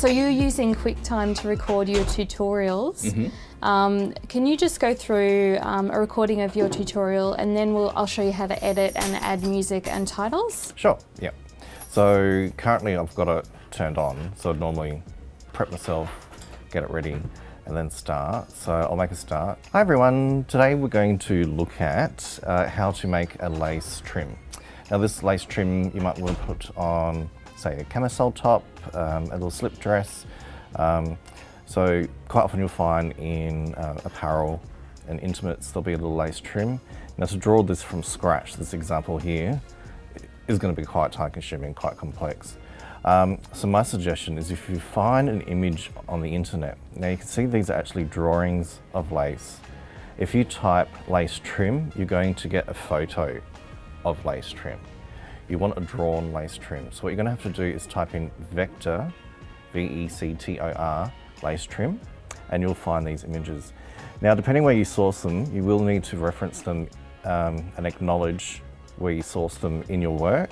So you're using QuickTime to record your tutorials. Mm-hmm. Um, can you just go through um, a recording of your tutorial and then we'll, I'll show you how to edit and add music and titles? Sure, yeah. So currently I've got it turned on, so I'd normally prep myself, get it ready, and then start. So I'll make a start. Hi everyone, today we're going to look at uh, how to make a lace trim. Now this lace trim you might want to put on, say, a camisole top, um, a little slip dress. Um, so quite often you'll find in uh, apparel and intimates there'll be a little lace trim. Now to draw this from scratch, this example here, is going to be quite time consuming, quite complex. Um, so my suggestion is if you find an image on the internet, now you can see these are actually drawings of lace. If you type lace trim, you're going to get a photo of lace trim. You want a drawn lace trim. So what you're going to have to do is type in vector, V-E-C-T-O-R, lace trim, and you'll find these images. Now, depending where you source them, you will need to reference them um, and acknowledge where you source them in your work,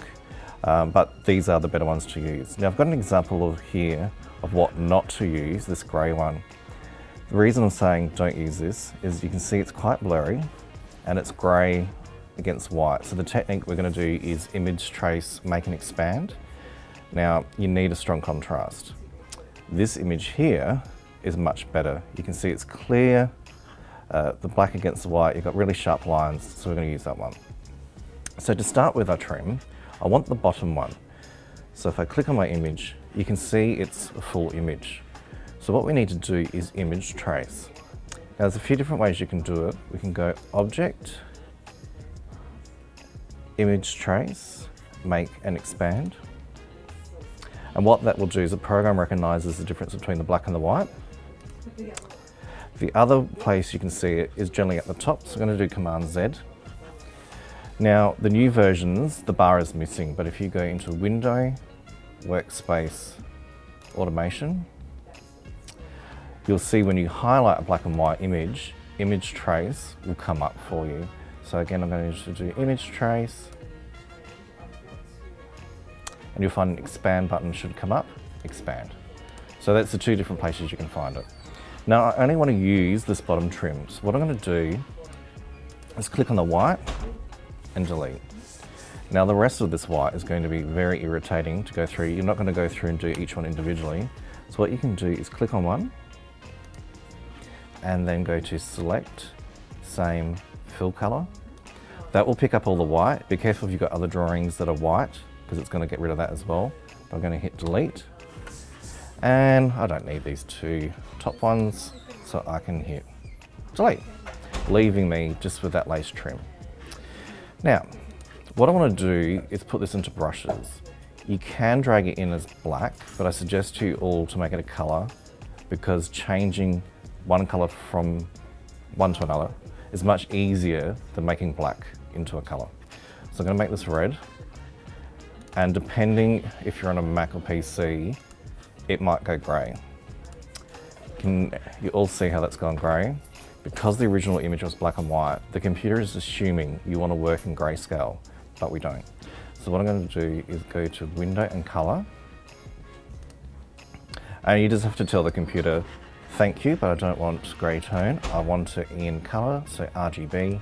um, but these are the better ones to use. Now, I've got an example of here of what not to use, this grey one. The reason I'm saying don't use this is you can see it's quite blurry and it's grey against white. So the technique we're going to do is image trace, make and expand. Now, you need a strong contrast. This image here is much better. You can see it's clear, uh, the black against the white, you've got really sharp lines, so we're going to use that one. So to start with our trim, I want the bottom one. So if I click on my image, you can see it's a full image. So what we need to do is image trace. Now there's a few different ways you can do it. We can go object, image trace, make and expand. And what that will do is the program recognises the difference between the black and the white. The other place you can see it is generally at the top, so I'm going to do Command Z. Now, the new versions, the bar is missing, but if you go into Window, Workspace, Automation, you'll see when you highlight a black and white image, image trace will come up for you. So again, I'm going to do image trace, and you'll find an expand button should come up, expand. So that's the two different places you can find it. Now I only want to use this bottom trim. So what I'm going to do is click on the white and delete. Now the rest of this white is going to be very irritating to go through. You're not going to go through and do each one individually. So what you can do is click on one and then go to select, same fill color. That will pick up all the white. Be careful if you've got other drawings that are white because it's going to get rid of that as well. I'm going to hit delete. And I don't need these two top ones, so I can hit delete, leaving me just with that lace trim. Now, what I want to do is put this into brushes. You can drag it in as black, but I suggest to you all to make it a color because changing one color from one to another is much easier than making black into a color. So I'm going to make this red and depending if you're on a Mac or PC, it might go grey. Can you all see how that's gone grey? Because the original image was black and white, the computer is assuming you want to work in grayscale, but we don't. So what I'm going to do is go to Window and Color. And you just have to tell the computer, thank you, but I don't want grey tone. I want it in color, so RGB,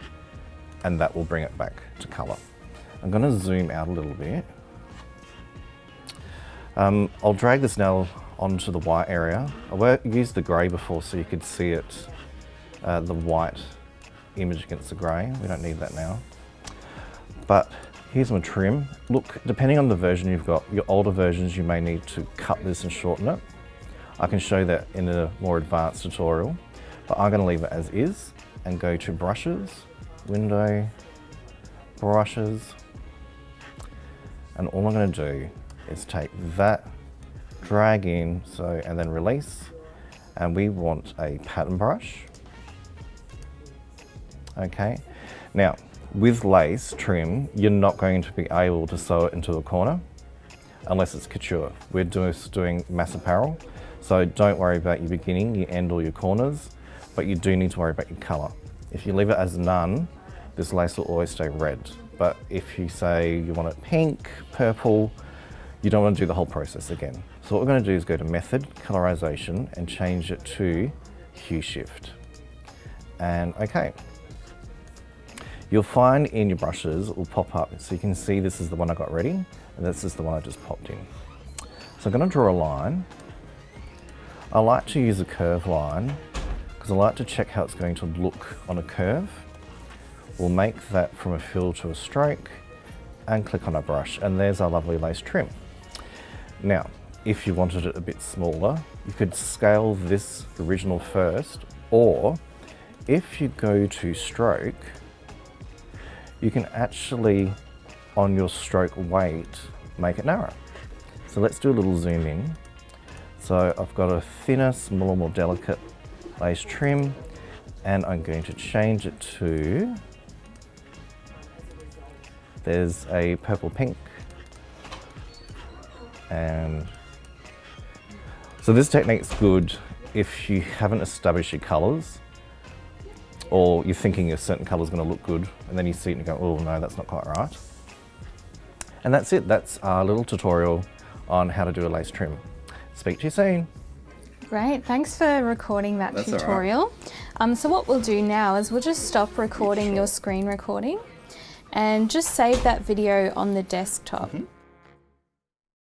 and that will bring it back to color. I'm going to zoom out a little bit um, I'll drag this now onto the white area. I used the grey before so you could see it, uh, the white image against the grey. We don't need that now. But here's my trim. Look, depending on the version you've got, your older versions you may need to cut this and shorten it. I can show that in a more advanced tutorial, but I'm going to leave it as is and go to brushes, window, brushes, and all I'm going to do is take that, drag in, so, and then release. And we want a pattern brush. Okay. Now, with lace trim, you're not going to be able to sew it into a corner unless it's couture. We're just doing mass apparel. So don't worry about your beginning, your end or your corners, but you do need to worry about your color. If you leave it as none, this lace will always stay red. But if you say you want it pink, purple, you don't want to do the whole process again. So what we're going to do is go to Method, Colorization, and change it to Hue Shift. And okay. You'll find in your brushes, it will pop up. So you can see this is the one I got ready, and this is the one I just popped in. So I'm going to draw a line. I like to use a curve line because I like to check how it's going to look on a curve. We'll make that from a fill to a stroke and click on a brush and there's our lovely lace trim. Now, if you wanted it a bit smaller, you could scale this original first or if you go to stroke, you can actually, on your stroke weight, make it narrow. So let's do a little zoom in. So I've got a thinner, smaller, more delicate lace trim and I'm going to change it to, there's a purple pink and so this technique's good if you haven't established your colours or you're thinking a certain colour is going to look good and then you see it and you go, oh no, that's not quite right. And that's it, that's our little tutorial on how to do a lace trim. Speak to you soon. Great, thanks for recording that That's tutorial. Um, so what we'll do now is we'll just stop recording your screen recording and just save that video on the desktop. Mm -hmm.